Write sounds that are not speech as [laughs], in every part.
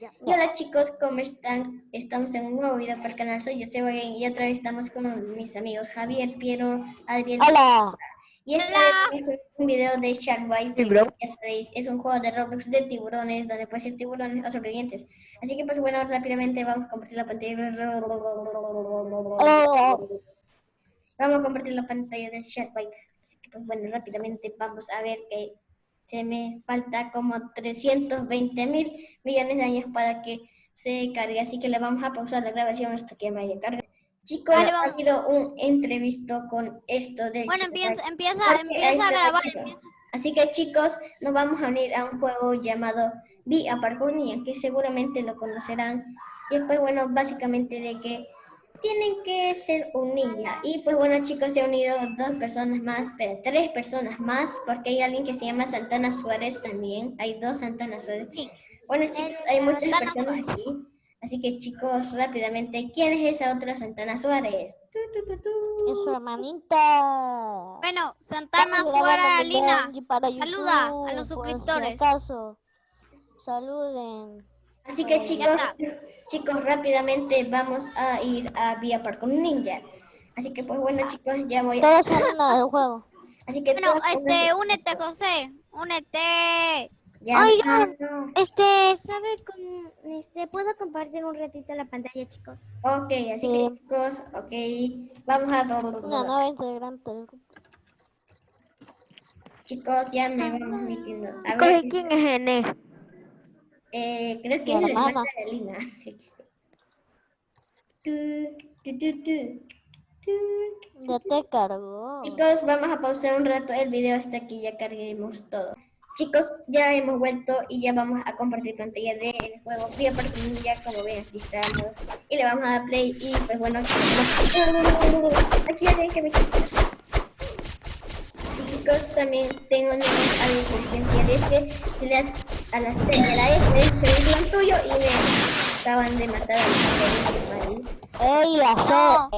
Y hola chicos, ¿cómo están? Estamos en un nuevo video para el canal, soy yo, Game y otra vez estamos con mis amigos Javier, Piero, Adriel. ¡Hola! Y este es un video de Sharkbite, que ya sabéis, es un juego de Roblox de tiburones, donde puede ser tiburones o sobrevivientes. Así que pues bueno, rápidamente vamos a compartir la pantalla. Vamos a compartir la pantalla de Sharkbite. Así que pues bueno, rápidamente vamos a ver que se me falta como 320 mil millones de años para que se cargue, así que le vamos a pausar la grabación hasta que vaya a Chicos, ha habido un entrevisto con esto de... Bueno, empieza, empieza, empieza a grabar. Así que chicos, nos vamos a unir a un juego llamado Via Parkour que seguramente lo conocerán. Y pues bueno, básicamente de que tienen que ser un niña. Y pues bueno chicos, se han unido dos personas más, pero tres personas más, porque hay alguien que se llama Santana Suárez también. Hay dos Santana Suárez. Bueno chicos, hay muchas personas aquí. Así que chicos, rápidamente, ¿quién es esa otra Santana Suárez? es su hermanita. Bueno, Santana Suárez Lina, saluda a los suscriptores. saluden. Así que chicos, chicos, rápidamente vamos a ir a Vía Park con Ninja. Así que pues bueno chicos, ya voy a... del juego. Así que bueno, este, únete José, únete. Ya, Oigan, este, ¿sabe cómo, este, puedo compartir un ratito la pantalla, chicos? Ok, así que chicos, ok, vamos a... Una nueva integrante. Chicos, ya me vamos metiendo. A ver, ¿quién es N? Eh, creo que es la hermana de Lina. [laughs] Ya te cargó. Chicos, vamos a pausar un rato el video hasta que ya carguemos todo. Chicos, ya hemos vuelto y ya vamos a compartir pantalla del juego Vía ya como ven aquí estamos y le vamos a dar play y pues bueno aquí ya tienen que me chicos, también tengo una advertencia de este, si le das a la C de la F, se un tuyo y me acaban de matar a mi ¡Ey, la C!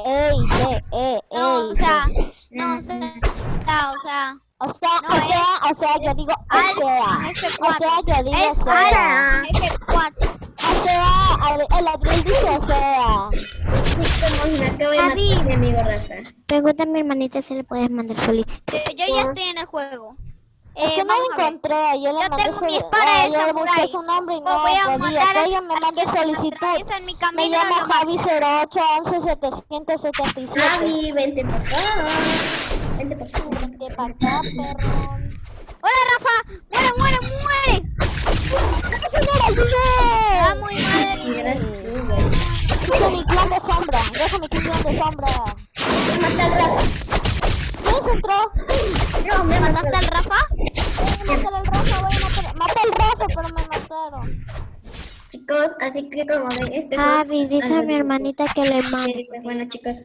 ¡Ey, C! ¡Ey, No, o sea, no, o sea, o sea... O sea, o sea, o sea, yo digo o sea. O sea, yo digo o sea. F4. O sea, el Adriel dice o sea. Javi, mi amigo Rafa. Pregunta a mi hermanita si le puedes mandar solicitud. Yo, yo ya estoy en el juego. Eh, es que no lo encontré, yo le mandé tengo mi espada de samurai. su nombre y no voy a mandar que ella me mande solicitud. Me llamo Javi 0811 777. Javi, vente para acá. Vente para acá. Vente para acá, perro. Hola, Rafa. Muere, muere, muere. ¡Vamos, madre! Deja mi clan de sombra, deja mi clan de sombra. Mata al Rafa. ¿Quién entró? No, ¿me mataste al Rafa? Rafa, pero me mataron. Chicos, así que como ven, este Javi, dice a mi hermanita que le. Pues bueno, chicos,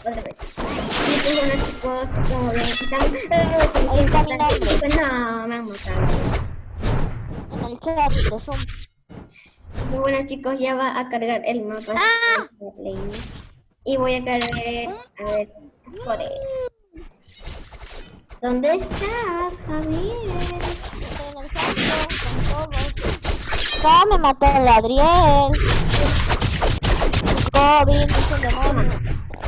otra vez. Y pues bueno, chicos, como ven, están... Nombre. Pues no, me han matado. En el chat, son muy bueno chicos, ya va a cargar el mapa. ¡Ah! Y voy a cargar, a ver, Fore. ¿Dónde estás, Javier? Estoy en el centro, con todos. ¡Ah, me mató el Adriel! COVID, es un demonio.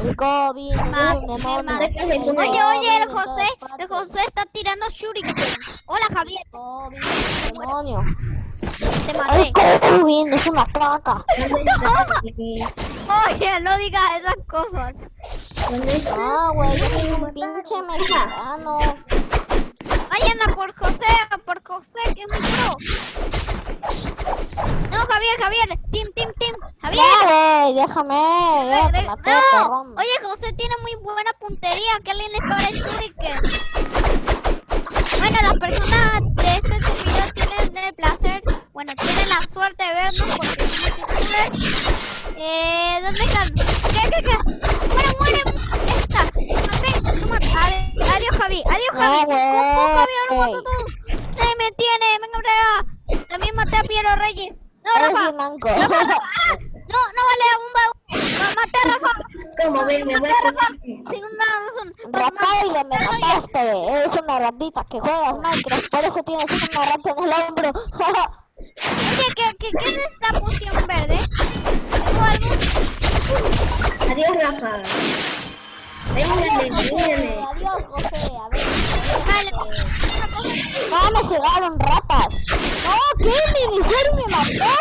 El COVID, es un demonio. Oye, oye, el José, el José está tirando shuriken. Hola, Javier. COVID, demonio. Te maté. Ay, es una caca. [laughs] Oye, no digas esas cosas. Ah, güey, yo soy un pinche mexicano. Vayan a por José, a por José, que es muy pro. No, Javier, Javier. Team, team, team. Javier. Dale, déjame. no. Oye, José tiene muy buena puntería. Que alguien le parece que... Bueno, las personas de este servidor tienen el placer bueno, tienen la suerte de vernos porque Eh, ¿dónde están? ¿Qué, qué, qué? Muere, muere. Esta. Ok, toma. Adiós, Javi. Adiós, Javi. ¿Cómo, Javi? Ahora mato todo. Se me tiene. Venga, brega. También maté a Piero Reyes. No, Rafa. No, ah, no, no vale un baúl. Maté a Rafa. ¿Cómo verme? Maté a Rafa. Sin una razón. Rafael, me mataste. Eres una ratita que juegas Minecraft. Por eso tienes una rata en el hombro. [laughs] Oye, ¿qué, qué, qué es esta poción verde? ¿Tengo algo? Adiós, Rafa. Vengan, vengan. Adiós, José. A ver. Vale. Pues, ah, me cegaron ratas. No, ¿qué? Me iniciaron me mató.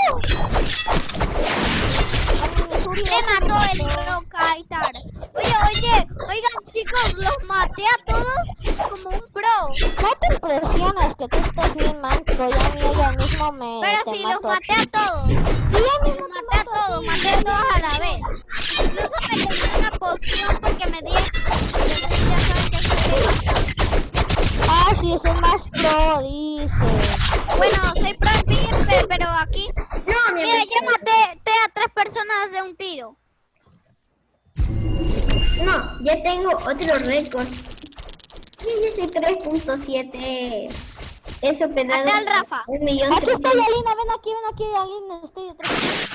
Me mató el Rocaitar. Oye, oye, oigan chicos, los maté a todos como un pro. No te impresiones que tú estés bien manco. Ya ni ella mismo me. Pero sí, los maté a todos. Los maté a todos, maté a todos a la vez. Incluso me tomé una poción porque me di... ya saben que soy Ah, sí, es el más pro, dice. Bueno, soy pro en pero aquí... No, mi Mira, amigo. ya maté te a tres personas de un tiro. No, ya tengo otro récord. Sí, yo soy 3.7. He superado Mate al Rafa. un millón Aquí estoy. Alina, ven aquí, ven aquí, Alina, estoy detrás.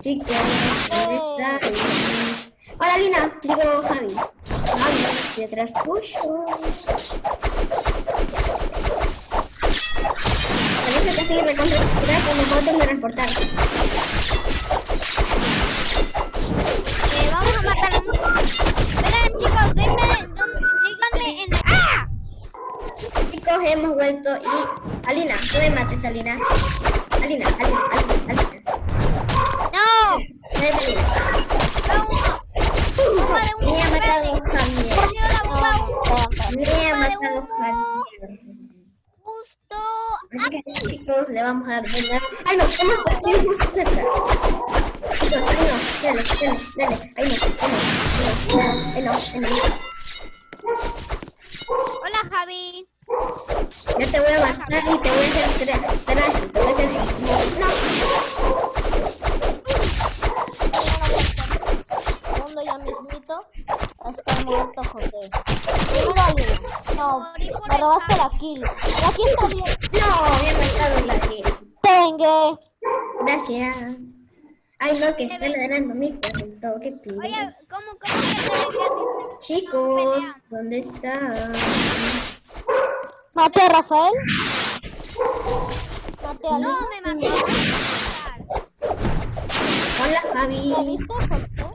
Chicos, ¿dónde está? Hola, Lina. Digo, Javi. Javi, detrás tuyo. Parece que estoy recontra cuando puedo teletransportar. Eh, vamos a matar a un... Verán chicos, denme... díganme en... ¡Ah! Chicos, hemos vuelto y... Alina, no me mates, Alina. Alina, Alina, Alina, Alina. ¡No! Alina. ¡No, de! Me bomba de humo. Me humo. Javier. Justo chicos, le vamos a dar. ¡Ay no! ¡Hemos conseguido justo cerca! Ay no, dale, dale, dale. Ay no, ay no, ay no, ay no. Hola Javi. Yo te voy a matar y te voy a hacer te voy a hacer... No, Segundo ya mismito. Está muerto José. Primero Alina. No, Morí por me el robaste Javi. la kill. La kill está bien. no, me ha matado la gente. Tengue. Gracias. Ay no, que está ladrando mi perrito, qué pido. Oye, ¿cómo, cómo que te así Chicos, ¿dónde están? Mate a Rafael. Mate a No, me mató. Hola Javi. ¿Ya viste, José?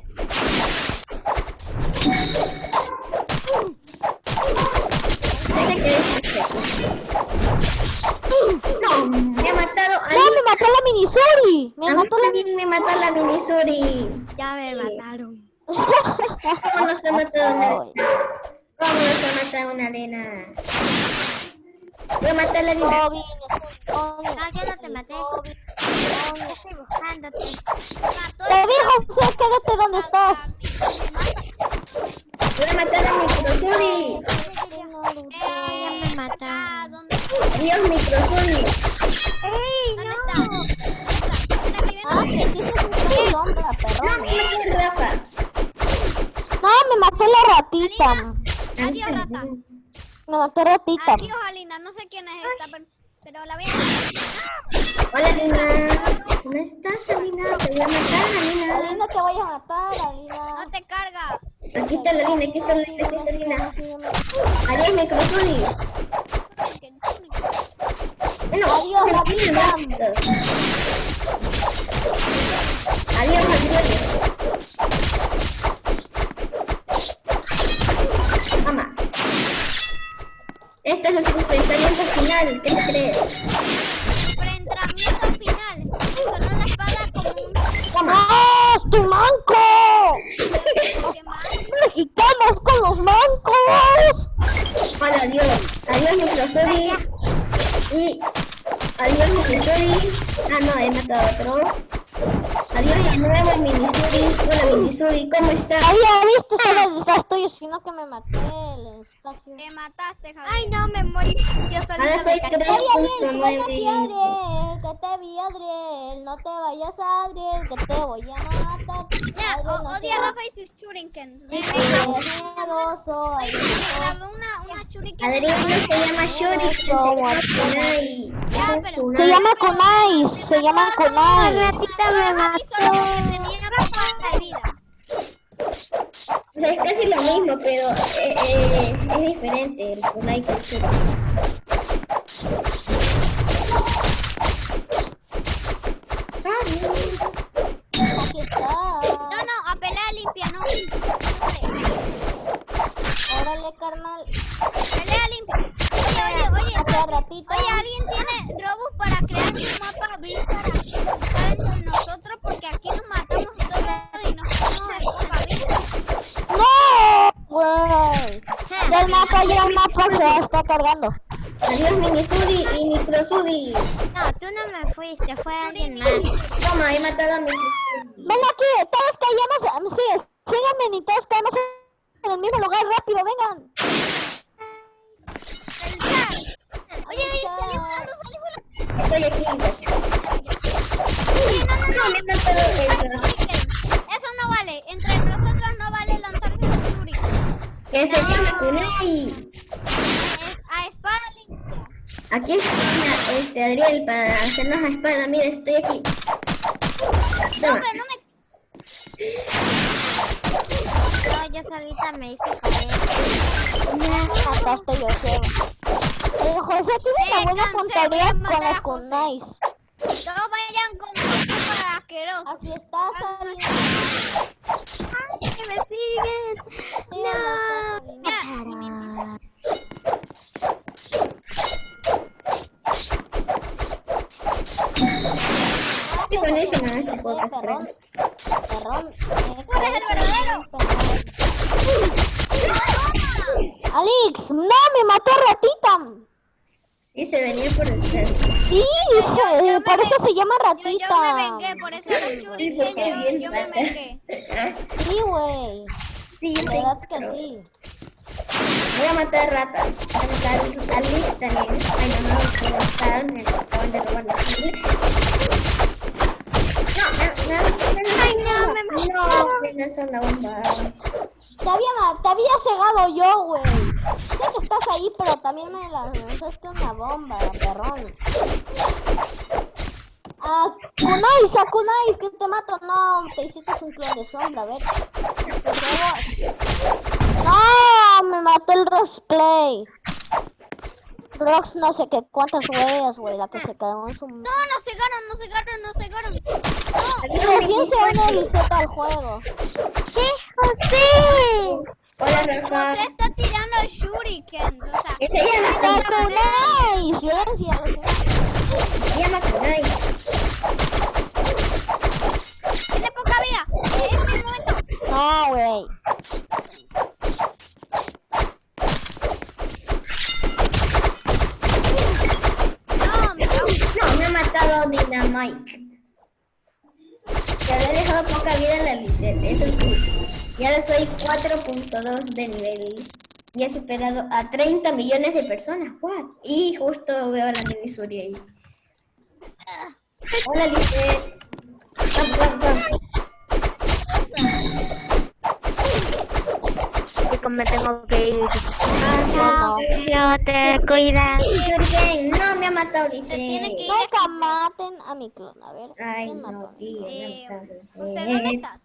No, me matado a No, me mató la Minisuri. Me A mató la también me mató la Minisuri. Ya me mataron. [laughs] ¿Cómo nos ha matado una Ay. ¿Cómo nos ha matado una arena? Voy a matar a la arena. No, yo no te maté. Estoy buscándote. Mató Te vi, José, quédate donde estás. Voy a matar a Microsuri. Ya me ¿Dónde Adiós, Microsuri. ¡Ey, ¿Dónde no! Ah, que No, me Rafa. No, me mató la ratita. Adiós rata. Me mató ratita. Adiós Alina, no sé quién es esta, pero, pero la voy a... Hola, Lina. ¿Dónde estás, Alina? Te voy a matar, Alina. Alina, te voy a matar, Alina. No te carga. Aquí está la Lina, aquí está la Lina, aquí está la Lina. Adiós, Microsuri. No, Adiós, se Ratita. pide más. Adiós, adiós. Mamá. Este es el enfrentamiento final. ¿Qué te ¡No te vayas, Adriel! ¡Que te voy a matar! Ya, no odia a Rafa y sus shuriken. Le miedoso, una, una shuriken. Adrián se llama Shuri. Se llama Kunai. Se llama Kunais, se. O sea, es casi lo mismo, pero eh, eh, es diferente el Kunai que el Shuri. Aquí está. No, no, apelé a limpiar. Carnal. Pelea limpia. Oye, oye, oye. Hace ratito. Oye, ¿alguien tiene robos para crear un mapa VIP para estar entre nosotros? Porque aquí nos matamos todos y nos quedamos en poca vida. ¡No! Güey. Del mapa ya el mapa se está cargando. Adiós, Minisudi y Microsudi. No, tú no me fuiste, fue alguien más. Toma, he matado a mi. Ven aquí, todos caemos. Sí, síganme y todos caemos en el mismo lugar. Rápido, vengan. Oye, salí volando, salí volando. Estoy aquí. Eso no vale. Entre nosotros no vale lanzarse el Shuriken. Que se llama a espada limpia. Aquí está este Adriel para hacernos la espada. Mira, estoy aquí. No, Toma. pero. No, solita me hice. Acá estoy yo. Eh, José tiene una buena puntería con kunais. Todos vayan con para asqueroso. Aquí está saliendo. ¡Ay, que me siguen! ¡No! Mira, Qué buenísimo este Sí, podcast. perrón. Perrón. Tú eres el verdadero. Alex, no, me mató ratita. Sí, se venía por el cerro. Sí, se- yo me por eso se llama ratita. yo me vengué, por eso los Sí, Shuriken, porque yo, yo me vengué. Sí, güey. Sí, La verdad que sí. Voy a matar ratas. A Alex también. Ay, no, no, puedo estar. Me acaban de robar la comida. No, no, no, no, Ay, no, me no, me lanzó la bomba. Te había, te había cegado yo, güey. Sé que estás ahí, pero también me lanzaste una bomba, perrón. Ah, Kunai, a Kunai, que te mato. No, te hiciste un clon de sombra, a ver. No, me mató el Roxplay. Rox no sé qué cuántas huellas, güey, la que se quedó en su... No, nos cegaron, nos cegaron, nos cegaron. No, Recién se une Liseta al juego. ¿Qué, José? Hola. José está tirando Shuriken. O sea, ¿Qué se llama? ¡Ah, Kunai! Ciencia. Se llama Kunai. tiene poca vida. Es mi momento. No, güey. No, me cago. No, me ha matado Dynamite. Ya le he dejado poca vida a la Lisette, eso sí. Ya soy 4.2 de nivel. Y he superado a 30 millones de personas. Y justo veo a la Missouri ahí. Hola Lisette. Chicos, me tengo que ir. No, no te cuidas. Jürgen, no me ha matado Se tiene que ir. Nunca maten a mi clon. A ver. Ay, ¿quién no, tío, me Eh, ha matado. José, ¿dónde Lisette. estás?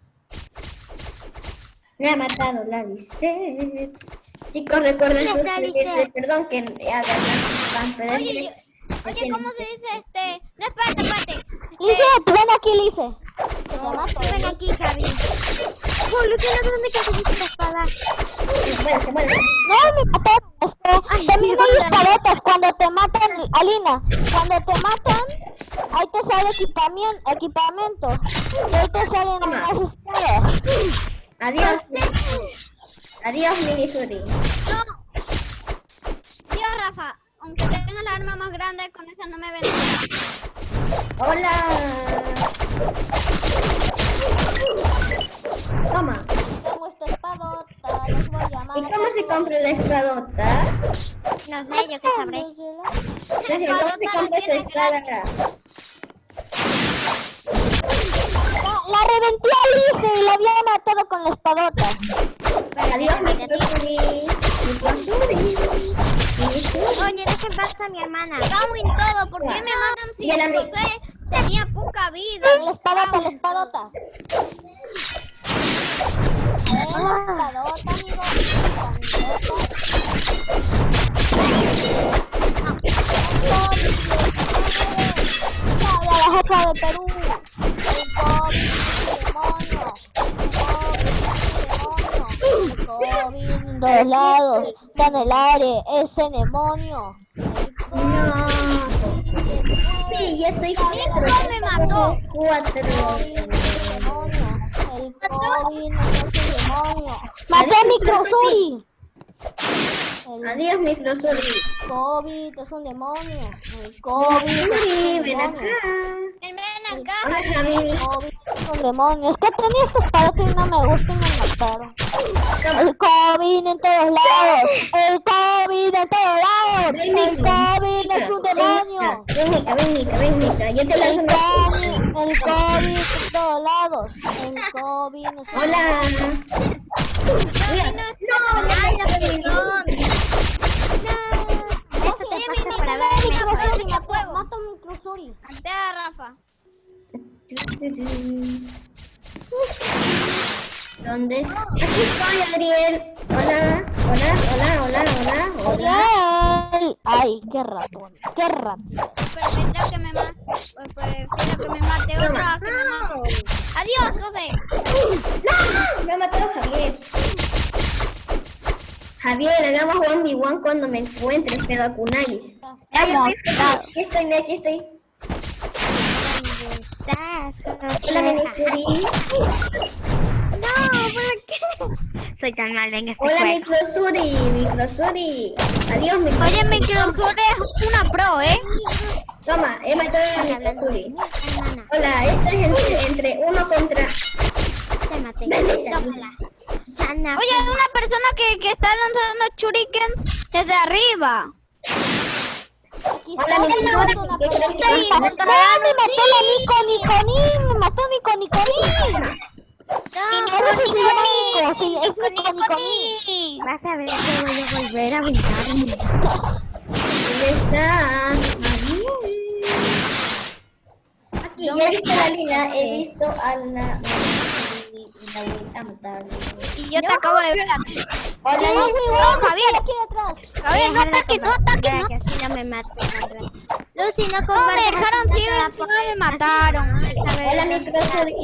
Me ha matado la Lisette. Chicos, recuerden ¿Dónde está suscribirse. Perdón que haga Oye, yo- oye, ¿cómo se dice este? No, espérate, espérate. Lice, ven aquí, Lice. Que te mato. Ven aquí, Javi. Julio, ¿tienes dónde que cogiste la espada? Se muere, se muere. No, me mataron. Es que Ay, también sí, hay espadotas. Cuando te matan, Alina, cuando te matan, ahí te sale equipamiento. equipamiento y ahí te salen Toma. más espadas. Adiós. Adiós, Minisuri. No. Dios, Rafa. Aunque tenga la arma más grande, con esa no me ven. Hola. Toma. Tengo esta espadota, los voy a llamar. ¿Y cómo se compra la espadota? No sé, yo qué sabré. Ceci, ¿Cómo se compra esta espada? La, la reventé a Lice y la había matado con la espadota. Adiós. Minisuri. Oye, dejen pasar a mi hermana. Cago en todo. ¿Por qué me matan si mi- José tenía poca vida? La espadota, la espadota. Eh, La espadota, amigo. La, jefa de Perú. El COVID, demonio. El COVID, demonio. Lados. Aire. Ese demonio. No. Sí, ya soy cuatro. me mató. Cuatro. El COVID no es un demonio. ¡Maté a Microsuri! El Adiós, Microsuri. COVID es un demonio. El COVID es un ven demonio. acá. Ven, ven acá. El COVID es un demonio. Es que tenía estos parates y no me gustan y me mataron. El COVID en todos lados. El COVID en todos lados. El COVID es un demonio. Ven, Mica, ven, Mica, ven, Mica. Yo te El COVID, el COVID en todos lados. El COVID es un Hola. Mira, no, Oye, mi niño, para ver mi juego, mi juego. Mato a Microsuri. Ante a Rafa. ¿Dónde? Aquí estoy, Adriel. Hola, hola, hola, hola, hola, hola. Ay, qué ratón. Qué ratón. Prefiero que me mate. Prefiero que me mate otro a que me mate. Adiós, José. ¡No! Me ha matado Javier. Javier, hagamos 1v1 cuando me encuentres, pero a Kunais. Aquí estoy, mira, aquí estoy. Hola, Minisuri. No, ¿por qué? Soy tan mala en este Hola, juego. Microsuri, Microsuri. Adiós, Microsuri. Oye, Microsur es una pro, ¿eh? Toma, he matado a Microsuri. Hola, esto es entre, entre uno contra... te maté. Ven, Tómala. Oye, hay una persona que, que está lanzando shurikens desde arriba. Hola. Microsuri. mato una ¿Qué crees que persona. ahí, pasa? contra- ¡Ah, me mató la Nico Niconín! ¡Me mató Nico Niconín! Sí se llama Nico, sí, es Niconín. Vas a ver que voy a volver a vengarme. ¿Dónde estás? Aquí, ya he visto la liga, he visto a la... y a yo te acabo de ver a. Hola, ¡No! Javier. aquí! Javier, no ataques, no ataques, no. No me maten. Lucy, no No, me dejaron ciego no encima me mataron. a hola, los Microsuri.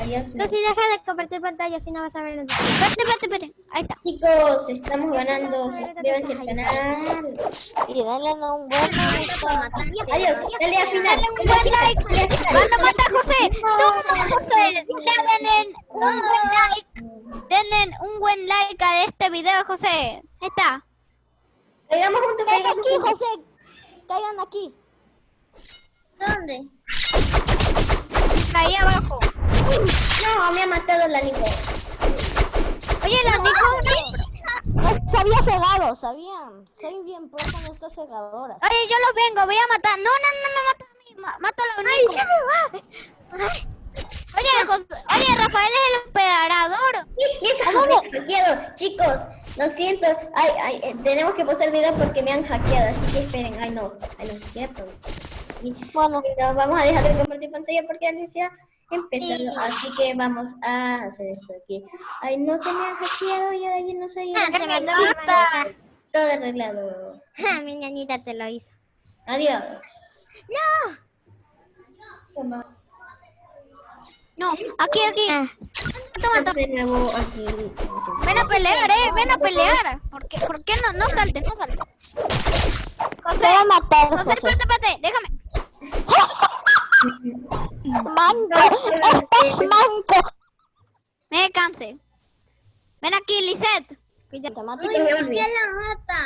Adiós. Lucy, deja de compartir pantalla, así no vas a ver los Espérate, espérate, espérate. Ahí está. Chicos, estamos ganando. Suscríbanse al canal. Y dale a un buen like. Adiós. Dale a final. Dale un buen like. Cuando mata a José, tú, José, denle un buen like. Denle un buen like a este video, José. Ahí está. Caigamos juntos, Caigan aquí. José. Caigan aquí. ¿Dónde? Ahí abajo. No, me ha matado la Nico. Oye, la Nico una... Se había cegado, sabían. Soy bien pro con estas cegadoras. Oye, yo los vengo, voy a matar. No, no, no me mata a mí. ma- Mato a la Nico. Oye, José, oye, Rafael es el operador. [laughs] Me hackeado, chicos. Lo siento. Ay, ay, eh, tenemos que pasar el video porque me han hackeado. Así que esperen. Ay, no. Ay, no. Y- Bueno, No, vamos a dejar de compartir pantalla porque antes ya empezado. Así que vamos a hacer esto aquí. Ay, no te me han hackeado. Yo de allí no sabía. Ah, te. Todo arreglado. Ah, mi ñañita te lo hizo. Adiós. ¡No! Toma. No, aquí, aquí. Ah, Toma, toma. Ven a pelear, eh. Ven a pelear. ¿Por qué, por qué no? No saltes, no saltes. José, José. espérate, espérate. Déjame. [laughs] Manco, estás manco. Me cansé. Ven aquí, Lisette. Te mato. Ay, me volví. la mata!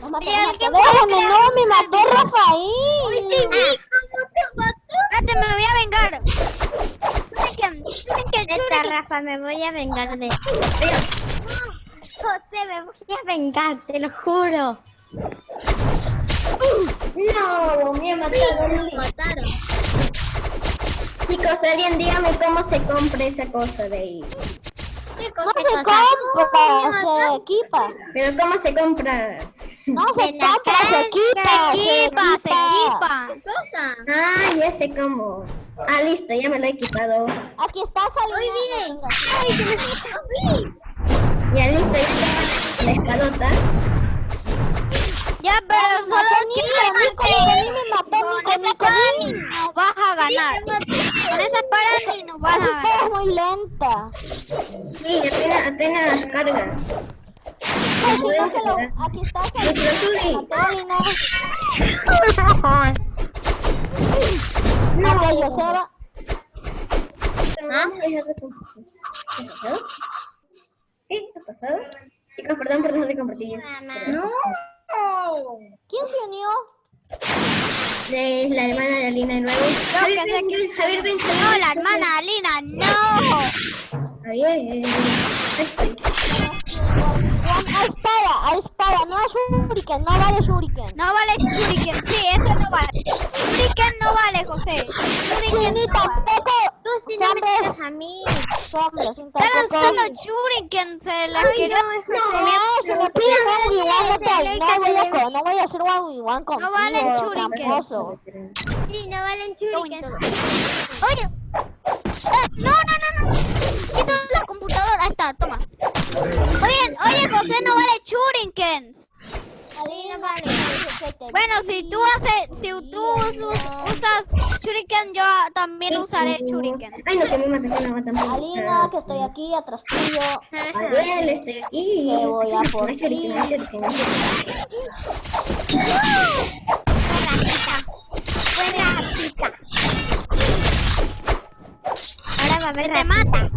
No mata, no alguien mata. Déjame, puede no, me mató Rafael. ¿Cómo te mató? Espérate, me voy a vengar. Churiki- Rafa, me voy a vengar de... José, me voy a vengar, te lo juro. No, me. Me mataron. Chicos, alguien dígame cómo se compra esa cosa de ahí. ¿Qué No cosa? se compra, se equipa. Pero cómo se compra. No se compra, se equipa. Equipa, se equipa. ¿Qué cosa? Ah, ya sé cómo. Ah, listo, ya me lo he equipado. Aquí está saliendo. Muy bien. Ay, [laughs] se me. Ya listo, ya tengo la espadota. Ya, pero solo Nico, me mató, Con esa nos vas a ganar. Con esa espada ni nos vas a ganar. es muy lenta. Sí, apenas, apenas carga. sí, cógelo. Aquí está. No, Joseba. ¿Ah? ¿Qué ha pasado? ¿Qué ha pasado? Chicos, perdón por dejar de compartir. No. ¿Quién se unió? De la hermana de Alina de nuevo. No, Javier, que sé ven, que- Javier, ven, No, la hermana Alina, no. Javier, eh, ahí espada, a espada, no shuriken, no vale shuriken. No vale Shuriken, sí, eso no vale. Shuriken no vale, José. Sí, Shuriken ni no vale. tampoco. Sí no me a mí. hombres, sin Están tampoco. lanzando Shuriken, se la quiero. no, No, si no, no voy a, co- no voy a hacer one v one contigo, valen shuriken. tramposo. Sí, no valen Going shuriken. todo. Oye. Eh, no, no, no, no. Quito la computadora. Ahí está, toma. Oye, oye, José, no vale Shurikens. Bueno, si tú haces, si tú us- usas Shuriken, yo también usaré Shuriken. Ay, no, que que me matan. Alina, que estoy aquí atrás tuyo. Ariel, estoy aquí. Te voy a por shuriken. Buena ratita. Ahora va a haber Te mata.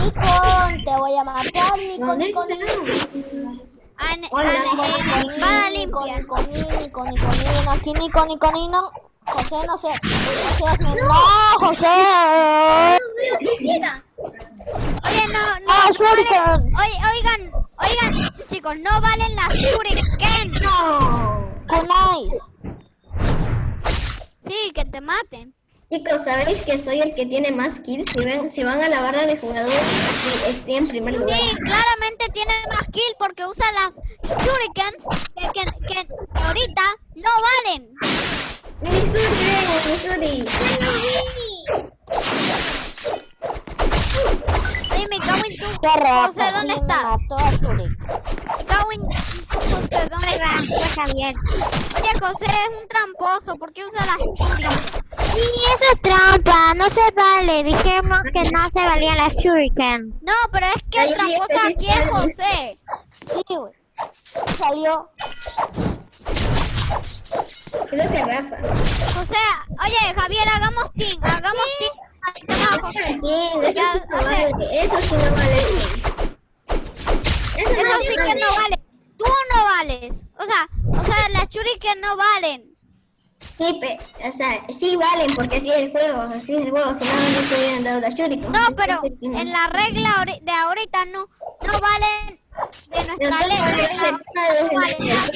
Nikon, te voy a matar, Nikon, ¿Dónde Nikon, está? An- Hola, an- espada limpia. Nikon, Nikon, Nikon, aquí Nikon, Nikon, Nikon. José, no sé. José, hazme- no, José. Oye, no, no, Ah, no oye, oigan, oigan, chicos, no valen las Shuriken. No. Kunais. Sí, que te maten. Chicos, ¿sabéis que soy el que tiene más kills? Si, ven, si van a la barra de jugadores, estoy en primer lugar. Sí, claramente tiene más kill porque usa las Shurikens que, que, que ahorita no valen. Missouri, Missouri. Oye, me cago en tu... Rata, José, ¿dónde estás? Shuri. Me cago en tu José, ¿dónde estás? Está bien. Oye, José es un tramposo. ¿Por qué usa las Shurikens? Sí, eso es trampa. No se vale. Dijimos que no se valían las shurikens. No, pero es que el tramposo aquí es José. Sí, güey. Salió. Creo que Rafa. José, oye, Javier, hagamos team. Hagamos team. Está, José. Bien, eso Ya, sí no vale. Eso sí no vale. Eso, Eso no sí que no vale. Tú no vales. O sea, o sea, las Shuriken no valen. Sí, pe- o sea, sí valen porque así es el juego, así es el juego, si no, no hubieran dado la shuriken. No, pero en la regla de ahorita no, no valen de nuestra vale, No, vale, no valen las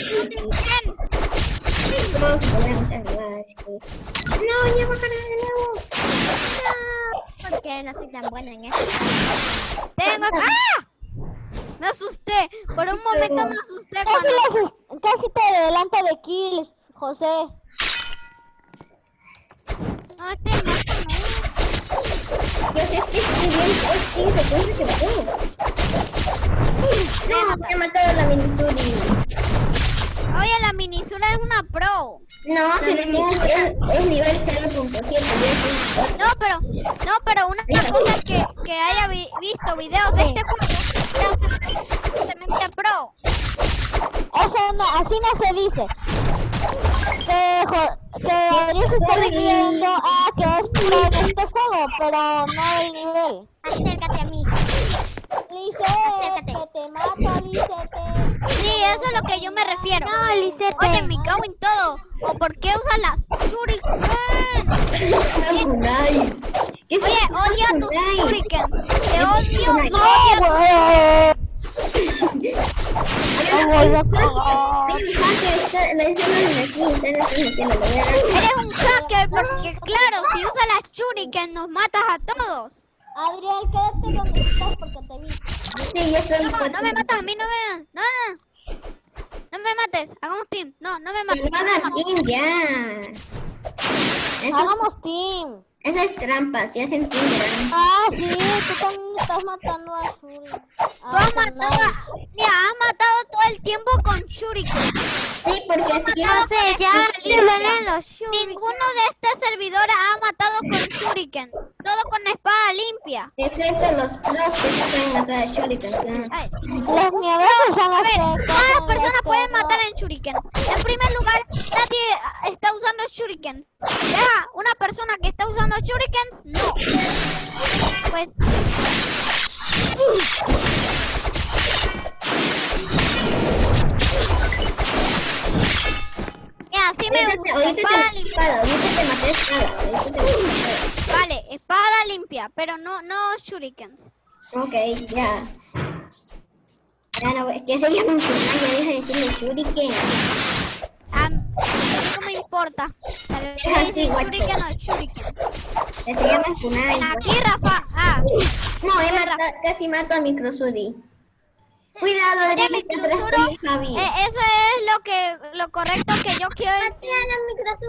No, ya bajaré de nuevo. Porque no soy tan buena en eso. Tengo... ¡Ah! Me asusté. Por un momento me asusté Casi, cuando... las es- casi te adelanto de kills, José. No, este no, Pues es que estoy bien, hoy sí, se puede que puedo. No, me ha matado la Minisuri. Oye, la minisura es una pro. No, si es, es nivel 0.7, yo soy No, pero, no, pero una cosa es que, que haya vi- visto videos de este juego suficientemente pro. Eso no, así no se dice. Que, se está diciendo ah, que es en este juego, pero no el nivel. Acércate a mí. Lice, que te mata, Lice. Sí, eso es lo que yo me refiero. No, Lisette. Oye, me cago en todo. ¿O por qué usas las shuriken? nice. ¿Qué es Oye, odio a tus Nice. shuriken. Te odio, no odio Eres un hacker porque, claro, si usas las shuriken nos matas a todos. Adrián, quédate donde estás porque te vi. Sí, estoy. No, no me matas a mí, no me... No, no. No me mates, hagamos team. No, no me mates. No team ya. Hagamos team. Es, eso es trampa, si hacen team ya. Ah, sí, tú también estás matando a Shuri. Tú has matado a... Mira, has matado todo el tiempo con shuriken. Sí, porque así No sé, ya valen los shurikens. Ninguno de este servidor ha matado con shuriken. Todo con espada limpia. Excepto los pros que se pueden matar a Shuriken. Los miedosos son A ver, todas las personas pueden no. matar en Shuriken. En primer lugar, nadie está usando Shuriken. Deja, una persona que está usando Shurikens, no. Pues. Mira, así me gusta. ahorita Espada te limpia. espada, ahorita te maté espada. ahorita te maté espada. Vale, espada limpia, pero no, no Shurikens. Ok, ya. Ya no, es que se llaman Kunai, ya deja de decirle Shuriken. A mí no me importa. ¿Sabes Es guacho. Shuriken o Shuriken? Se llaman Kunai. Aquí, Rafa. Ah, No, he Tierra. mata- casi mato a Microsudi. Cuidado, Oye, ya mi me Cruzuro, Javi. eh, eso es lo que lo correcto que yo quiero decir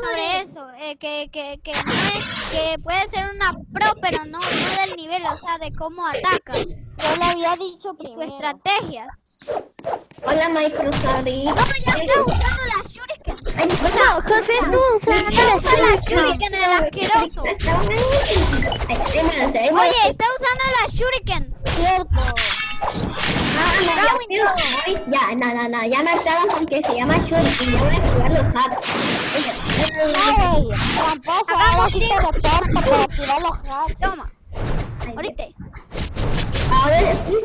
sobre eso, eh, que, que, que, no es- que puede ser una pro, pero no, no del nivel, o sea, de cómo ataca, Yo le había dicho sus primero. estrategias. Hola, Microsudi. No, ya está usando. Ay, O sea, José, no, o sea, no shuriken, el asqueroso. Oye, está usando las shurikens. Cierto. Ya, no, no, no, ya me hartaron porque se llama Shuriken. Ya voy a activar los hacks. Ahora sí. Toma, ahorita. Ahora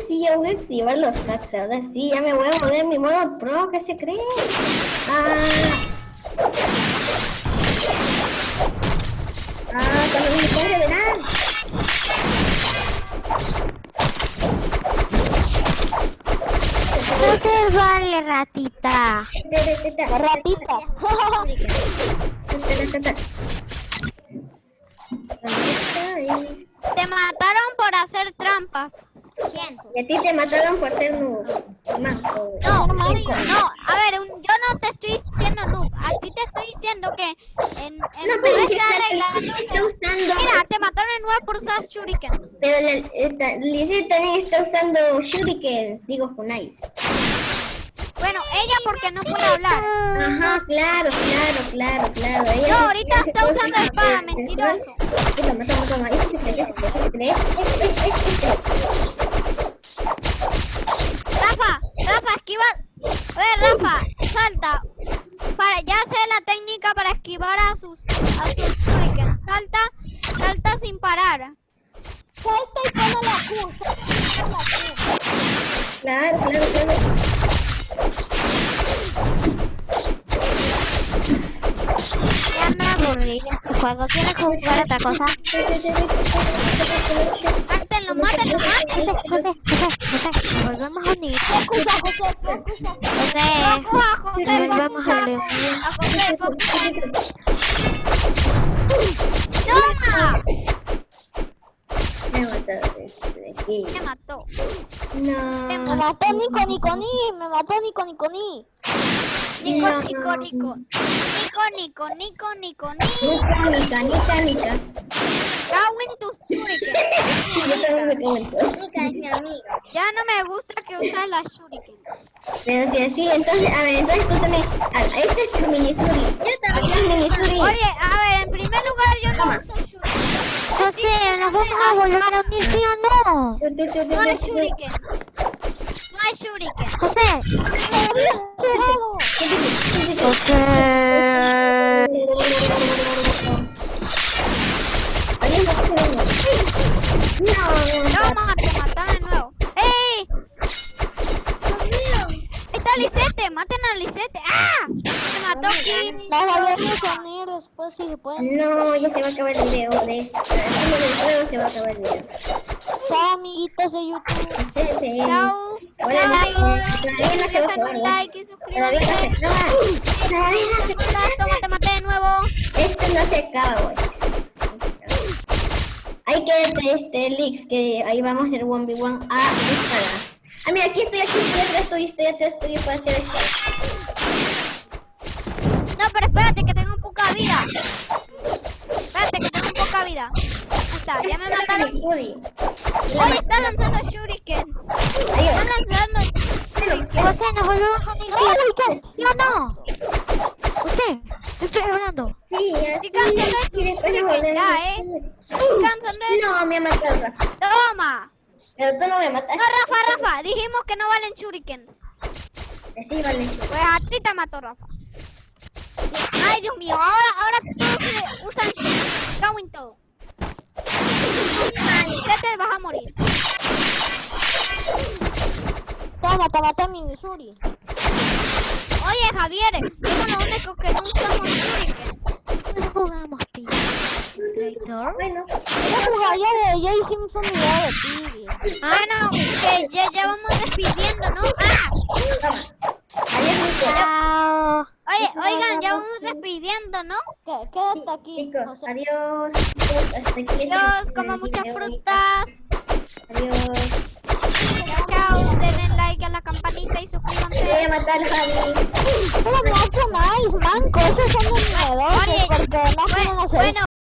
sí, ya voy a activar los hacks. Ahora sí, ya me voy a poner mi modo pro. ¿Qué se cree? Ah. Ah, cuando me puede revelar. No se vale, ratita. La ratita. Te mataron por hacer trampa. Y a ti te mataron por ser noob. Manco. No, no, a ver, un- yo no te estoy diciendo noob, a ti te estoy diciendo que en, en No, pero vez si de está, arreglar- si está usando. Mira, te mataron en nueve por usar shurikens. Pero la- esta- Lizzie también está usando shurikens, digo kunais. Bueno, ella porque no puede hablar. Ajá, claro, claro, claro, claro. Ella No, ahorita está usando usar- espada, mentiroso. Toma, toma, toma. Esto se cree, esto se cree, esto se cree. Eh, eh, eh, eh. Rafa, Rafa, esquiva. A ver, Rafa, salta. Para, ya sé la técnica para esquivar a sus, a sus shurikens. Salta, salta sin parar. Salta y pone la Q. Salta y pone la Q. Claro, claro, claro. Ya me aburrí de este juego. ¿Quieres jugar otra cosa? Mátenlo, mátenlo, mátenlo. José, José, José, volvemos a unir. José, Volvemos a. ¡Toma! Me mató de aquí. Me mató. No. Me mató Nico, Nico, ni. Me mató Nico, Nico. Nico. Nico, Nico. Nico, Nico, Nico, Nico, Nico. Nica, Nica, Nica, Nica. Cago en tus shuriken. Yo también me comento. Nica es mi amiga. Ya no me gusta que usas las shuriken. Pero si así, entonces, a ver, entonces tú también. Este es el minisuri. Yo también. Este es minisuri. Oye, a ver, en primer lugar yo no uso shuriken. José, ¿nos vamos a volver a unir, sí o no? Tu, tu, tu, tu, No hay tu, tu. shuriken. No hay shuriken. José. José. No, Toma, te mataron de nuevo. ¡Ey! Está Lisette, maten a Lisette. ¡Ah! Me mató después si se puede. no, ya se va a acabar el video de esto. Del juego se va a acabar el video. Chao, amiguitos de YouTube. Chao. Like y acaba. Toma, te maté de nuevo. Esto no se acaba, güey. Hay que este leaks que ahí vamos a hacer 1v1 a espada. Ah, mira, aquí estoy, aquí estoy atrás tuyo, estoy atrás tuyo para hacer espada. No, pero espérate que tengo poca vida. Espérate que tengo poca vida. Está, ya me mataron. Oye, está lanzando shurikens. Están lanzando shurikens. José, nos volvemos a unir, sí o no? José, te estoy hablando. Sí, así. cáncer de shuriken, ya, ¿eh? hacer. Cáncer de- No, me ha matado Rafa. Toma. Pero tú no me mataste. No, Rafa, Rafa, dijimos que no valen shurikens. Sí, vale, chulo. Pues a ti te mató Rafa. Ay, Dios mío, ahora, ahora todos se usan shurikens. Cago en todo. Ya te vas a morir. Toma, te maté mi Missouri. Oye, Javier, somos los únicos que no usamos. No jugamos, tío. Bueno, Yo jugaría de Jay Simpson y de Tiggy. Bueno, que ya, ya vamos despidiendo, ¿no? ¡Ah! adiós. Chao. Oye, oigan, ya vamos despidiendo, ¿no? Qué- Quédate aquí. Chicos, José. adiós. Chicos, hasta aquí les Adiós, como muchas frutas. Adiós. Chao. Denle like a la campanita y Te voy suscríbanse. a matar, Javi. Pero no nice, manco, esos son los miedosos Oye, porque no bueno,